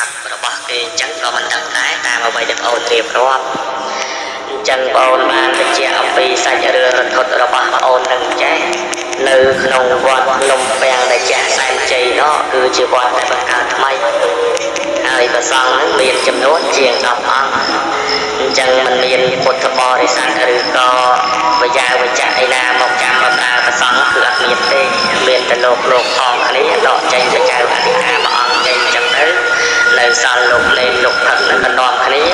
បាត់របស់គេអញ្ចឹងក៏មិនដឹងដែរតាមអ្វីដែលបងអូនរៀបរាប់អញ្ចឹងបងអូនបានបញ្ជាក់អំពីសាច់រឿងរន្ធត់របស់បងអូននឹងចេះនៅក្នុងវត្តភ្នំពាំងដែលចាស់សែនជ័យនោះគឺជាវត្តដែលបង្កើតថ្មីហើយព្រះសង្ឃនឹងមានចំនួនជាង10អង្គអញ្ចឹងมันមានពុទ្ធបរិស័ទឬក៏វិយាវិជ្ជៈឯណាមកចាំបម្រើព្រះសង្ឃគឺអត់មានទេមានតែលោកលោកផងគ្នាដកចេញទៅចៅអធិការមួយអង្គចេញអញ្ចឹងទៅ នៅសល់លោកលេងលោកផឹកនឹងក៏នាំគ្នា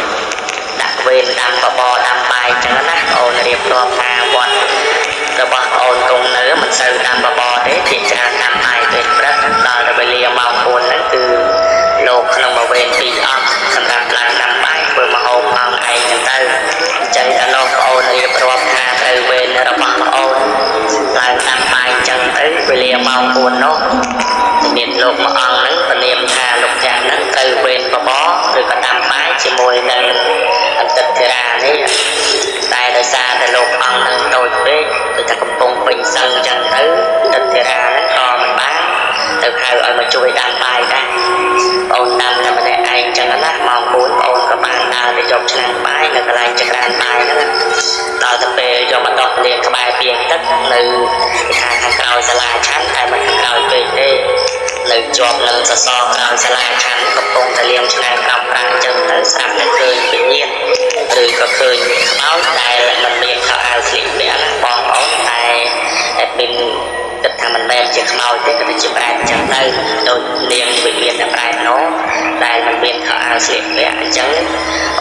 ដាក់វេនដាំបបរដាំបាយអញ្ចឹងណាបងអូនរៀបរាប់ថាវត្តរបស់បងអូនគង់នៅមិនសូវដាំបបរទេភាគច្រើនដាំបាយពេលព្រឹកដល់ទៅវេលាម៉ោង4ហ្នឹងគឺលោកក្នុងមួយវេនពីរអង្គសម្រាប់ឡើងដាំបាយធ្វើម្ហូបផងឯងអញ្ចឹងទៅអញ្ចឹងដល់លោកបងអូនរៀបរាប់ថាត្រូវវេនរបស់បងអូនឡើងដាំបាយអញ្ចឹងទៅវេលាម៉ោង4នោះមានលោកមួយ ទៅហៅឲ្យមកជួយដាំបាយដែរបងអូនដាំតែម្នាក់ឯងអញ្ចឹងណាម៉ោង4បងអូនក៏បានដើរទៅយកឆ្នាំងបាយនៅកន្លែងចក្រានបាយហ្នឹងដល់ទៅពេលយកមកដុសលាងក្បែរពាងទឹកនៅខាងខាងក្រោយសាលាឆាន់តែមិនខាងក្រោយពេកទេនៅជាប់នឹងសសរក្រោយសាលាឆាន់កំពុងតែលាងឆ្នាំងក្រោមប្រាំងអញ្ចឹងទៅស្រាប់តែឃើញវិញ្ញាណឬក៏ឃើញខ្មោចដែលមិនមានខោអាវស្លៀកពាក់ណាបងប្អូនតែតែមានគិតថា មិនមែនជាខ្មោចទេគឺជាប្រែតអញ្ចឹងទៅដូចនាងវិញ្ញាណតែប្រែតនោះដែលមិនមានខោអាវស្លៀកពាក់អញ្ចឹង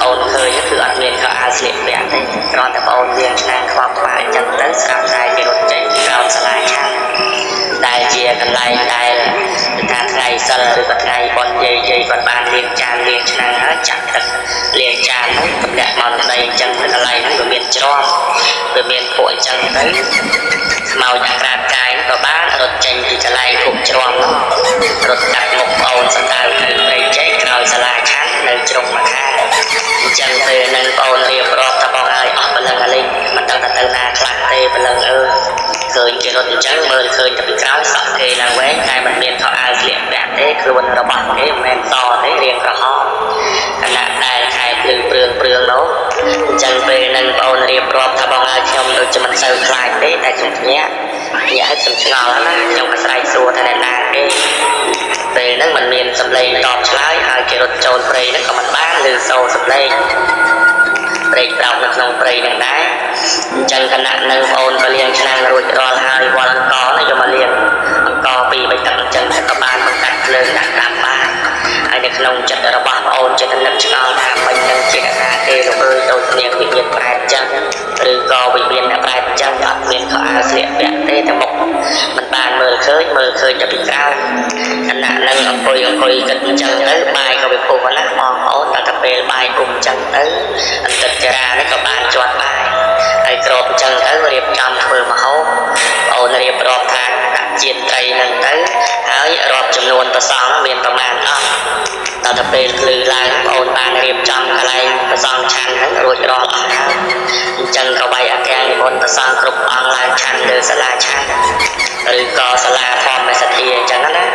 អូនឃើញគឺអត់មានខោអាវស្លៀកពាក់ទេគ្រាន់តែបងអូនលាងឆ្នាំងខ្វល់ខ្វាយអញ្ចឹងទៅស្រាប់តែគេរត់ចេញពីក្រោមសាលាឆាន់ដែលជាកន្លែងដែលថាថ្ងៃសិលឬក៏ថ្ងៃបុណ្យយាយយាយគាត់បានលាងចានលាងឆ្នាំងហើយចាក់ទឹកលាងចានហ្នឹងទម្លាក់មកនៅដីអញ្ចឹងទៅកន្លែងហ្នឹងវាមានច្រំវាមានពួកអញ្ចឹងទៅ ខ្មោចអាក្រាតកាយក៏បានរត់ចេញពីកន្លែងគុកច្រំហ្នឹងរត់កាត់មុខប្អូនសណ្ដៅទៅព្រៃចេកក្រោយសាលាឆាន់នៅជ្រុងមកខាងអញ្ចឹងពេលហ្នឹងប្អូនរៀបរាប់ថាបងហើយអស់បលឹងអាលីងមិនដឹងថាទៅណាខ្លះទេបលឹងអើយឃើញគេរត់អញ្ចឹងមើលឃើញតែពីក្រោយសក់គេឡើងវែងតែមិនមានខោអាវស្លៀកពាក់ទេខ្លួនរបស់គេមិនមែនសទេរាងក្រហមខណៈដែលខែភ្លឺព្រឿងព្រឿងនោះអញ្ចឹងពេលហ្នឹងបងអូនរៀបរាប់ថាបងឲ្យខ្ញុំដូចជាមិនសូវខ្លាចទេតែខ្ញុំភ្ញាក់ភ្ញាក់ឲ្យខ្ញុំឆ្ងល់ណាខ្ញុំក៏ស្រែកសួរថាអ្នកណាគេពេលហ្នឹងมันមានសម្លេងតបឆ្លើយហើយគេរត់ចូលព្រៃហ្នឹងក៏មិនបានឮសូរសម្លេងព្រៃប្រោកនៅក្នុងព្រៃហ្នឹងដែរអញ្ចឹងគណៈនៅបងអូនក៏លាងឆ្នាំងរួចរាល់ហើយវល់អង្គណាយកមកលាងអង្គពីរបីទឹកអញ្ចឹងក៏បានបង្កាត់ភ្លើងដាក់តាមបានហើយនៅ ក្នុងចិត្តរបស់បងអូនចិត្តនឹកឆ្ងល់ថាមិននឹងជាកថាទេលោកអើយដូចនាងវិញ្ញាណប្រែតអញ្ចឹងឬក៏វិញ្ញាណប្រែតអញ្ចឹងអត់មានខោអាវស្លៀកពាក់ទេតែមុខមិនបានមើលឃើញមើលឃើញតែពីក្រៅគណៈនឹងអង្គុយអង្គុយគិតអញ្ចឹងទៅ ដល់ទៅពេលភ្លឺឡើងបងអូនបានរៀបចំកន្លែងប្រសងឆាន់ហ្នឹងរួចរាល់អស់ហើយអញ្ចឹងក៏បាយអក្សរនិមន្តប្រសងគ្រប់អង្គឡើងឆាន់លើសាលាឆាន់ឬក៏សាលាធម្មសទ្ធាអញ្ចឹងណា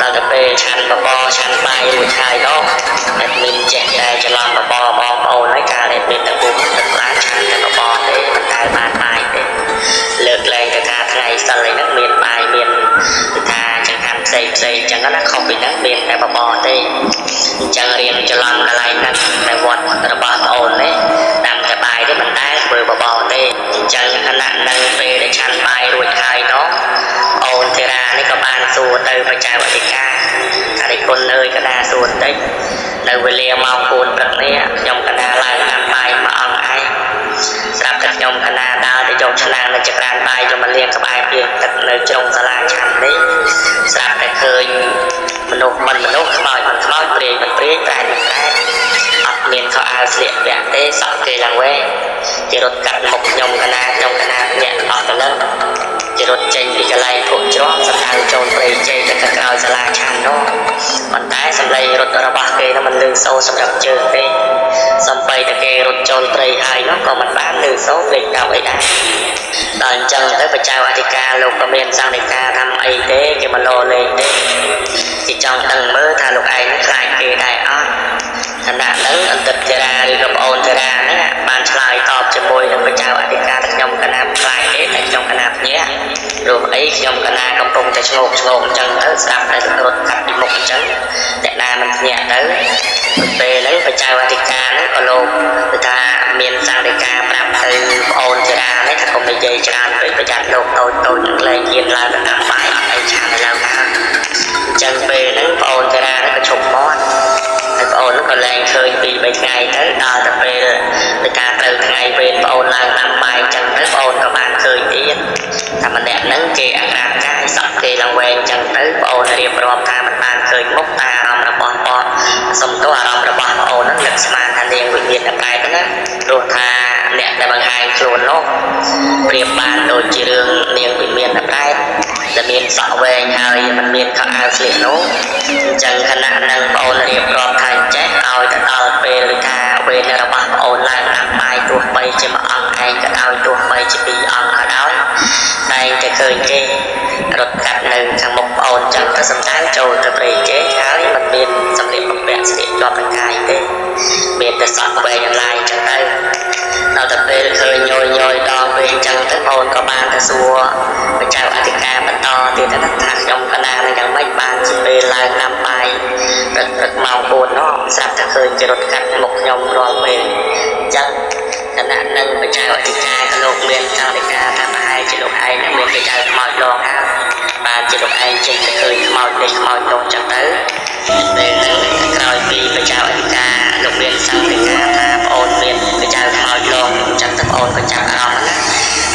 ដល់ទៅពេលឆាន់បបរឆាន់បាយរួចហើយ អញ្ចឹងរៀនច្រឡំកន្លែងហ្នឹងតែវត្តរបស់ប្អូននេះដាំតែបាយទេមិនដែលធ្វើបបរទេអញ្ចឹងខណៈនៅពេលដែលឆាន់បាយរួចហើយនោះអូនធីរានេះក៏បានសួរទៅបច្ចាវអធិការអរិគុណអើយកណាសួរបន្តិចនៅវេលាម៉ោង4ព្រឹកនេះខ្ញុំកណាឡើងដាំបាយមួយអង្គឯងស្រាប់តែខ្ញុំកណាដើរទៅយកឆ្នាំងនៅចក្រានបាយយកមកលាងក្បែរពាងទឹកនៅជ្រុងសាលាឆាន់នេះស្រាប់តែឃើញមនុស្សមិនមនុស្សខ្មោចមិនខ្មោច ត់មានខោអាវស្លៀកពាក់ទេសក់គេឡើងវែងគេរត់កាត់មុខខ្ញុំកណាខ្ញុំកណាញាក់អស់ទៅនឹងគេរត់ចេញពីកន្លែងភក់ជ្រោះសម្ដៅចូលព្រៃជ័យទៅក្រោយសាលាឆាន់នោះប៉ុន្តែសម្លេងរត់របស់គេនោះមិនលឺសូរសម្រាប់ជើងទេសំបីតែគេរត់ចូលព្រៃហើយនោះក៏មិនបានលឺសូរពេកដល់អីដែរដល់អញ្ចឹងទៅបច្ចាអធិការលោកក៏មានសង្ឃដីកាថាអីទេគេមកលោលេងទេគេចង់ដឹងមើលថាលោកឯងខ្លាច តែឆ្ងោកឆ្ងោកអញ្ចឹងទៅស្ដាប់តែរត់កាត់ពីមុខអញ្ចឹងតែណាមិនភ្ញាក់ទៅពេលហ្នឹងបច្ចៅអធិការហ្នឹងក៏លោកគឺថាមានសង្ឃដីកាប្រាប់ទៅប្អូនជារានេះថាកុំនិយាយច្រើនពេកប្រយ័ត្នលោកតូចតូចនឹងលែងហ៊ានឡើងទៅដាក់បាយអត់អីឆានឥឡូវណាអញ្ចឹងពេលហ្នឹងប្អូនជារានេះក៏ឈប់មាត់ហើយប្អូននោះក៏លែងឃើញពី3ថ្ងៃទៅដល់ទៅពេលទៅការត្រូវថ្ងៃពេលប្អូនឡើងដាក់បាយអញ្ចឹង តែម្នាក់ហ្នឹងគេអាក្រាតកាយសក់គេឡើងវែងអញ្ចឹងទៅប្អូនរៀបរាប់ថាមិនបានឃើញមុខតែអារម្មណ៍របស់បងសុំទោសអារម្មណ៍របស់ប្អូនហ្នឹងនឹកស្មានថានាងវិញ្ញាណតែទៅណាព្រោះថាអ្នកដែលបង្ហាញខ្លួននោះប្រៀបបានដូចជារឿងនាងវិមានតែដែលមានសក់វែងហើយមិនមានខោអាវស្លៀកនោះអញ្ចឹងខណៈនឹងប្អូនរៀបរាប់ថាចេះឲ្យទៅដល់ពេលឬថាវេនរបស់ប្អូនឡើងដាក់បាយទោះបីជាមួយអង្គឯងក៏ដោយទោះបីជាពីរអង្គក៏ដោយតែងតែ ឃើញគេរត់កាត់នៅខាងមុខប្អូនចឹងទៅសំដៅចូលទៅព្រៃគេហើយមិនមានសម្លៀកបំពាក់ស្លៀកជាប់នឹងកាយទេមានតែសក់វែងអន្លាយចឹងទៅដល់ទៅពេលឃើញញយញយដល់ពេលចឹងទៅបងក៏បានទៅសួរបច្ចេកអធិការបន្តទៀតថាខ្ញុំកណានឹងយ៉ាងម៉េចបានជាពេលឡើងណាំបាយព្រឹកព្រឹកម៉ោង4នោះស្រាប់តែឃើញជារត់កាត់មុខខ្ញុំរាល់ពេលចឹង គណៈនឹងបច្ចេកអធិការក៏លោកមានចរិកាថាប្រហែលជាលោកឯងនឹងមានបច្ចេកខ្មោចលងហើយបានជាលោកឯងចេះតែឃើញខ្មោចនេះខ្មោចនោះចឹងទៅពេលហ្នឹងក្រោយពីបច្ចេកអធិការលោកមានសង្ឃិកាថាប្អូនមានបច្ចេកខ្មោចលងចឹងទៅប្អូនក៏ចាប់អារម្មណ៍ណា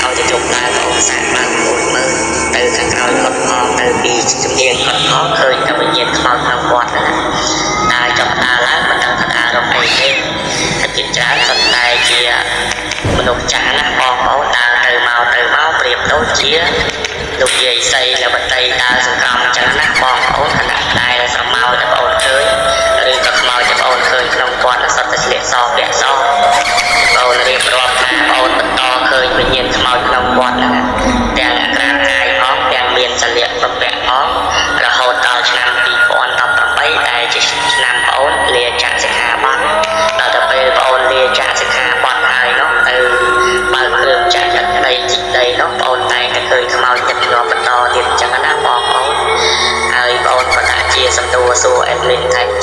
ឲ្យទៅជប់ឡើងប្អូនសាកបានប្អូនមើលទៅខាងក្រោយគាត់ផងទៅពីជំនាញគាត់ផងឃើញតែវិញ្ញាណខ្មោចក្នុងវត្តហ្នឹងដើរចាប់ដើរឡើងមិនដឹងថាដើររកអីទេតែជាច្រើនសន្តែជា មនុស្សចាស់ណាបងប្អូនដើរទៅមកទៅមកប្រៀបដូចជាលោកយាយសីលបតីដើរសង្ក្រមចឹងណាបងប្អូនខណៈដែលស្រមោលតែបងប្អូនឃើញឬក៏ខ្មោចតែបងប្អូនឃើញក្នុងវត្តសុទ្ធតែស្លៀកសពាក់សបងប្អូនរៀបរាប់ថាបងប្អូនបន្តឃើញវិញ្ញាណខ្មោចក្នុងវត្តហ្នឹងទាំងអាក្រាតកាយផងទាំងមានសលៀកបំពាក់ផងរហូតដល់ឆ្នាំ2018ដែលជាឆ្នាំ សំដួរសួ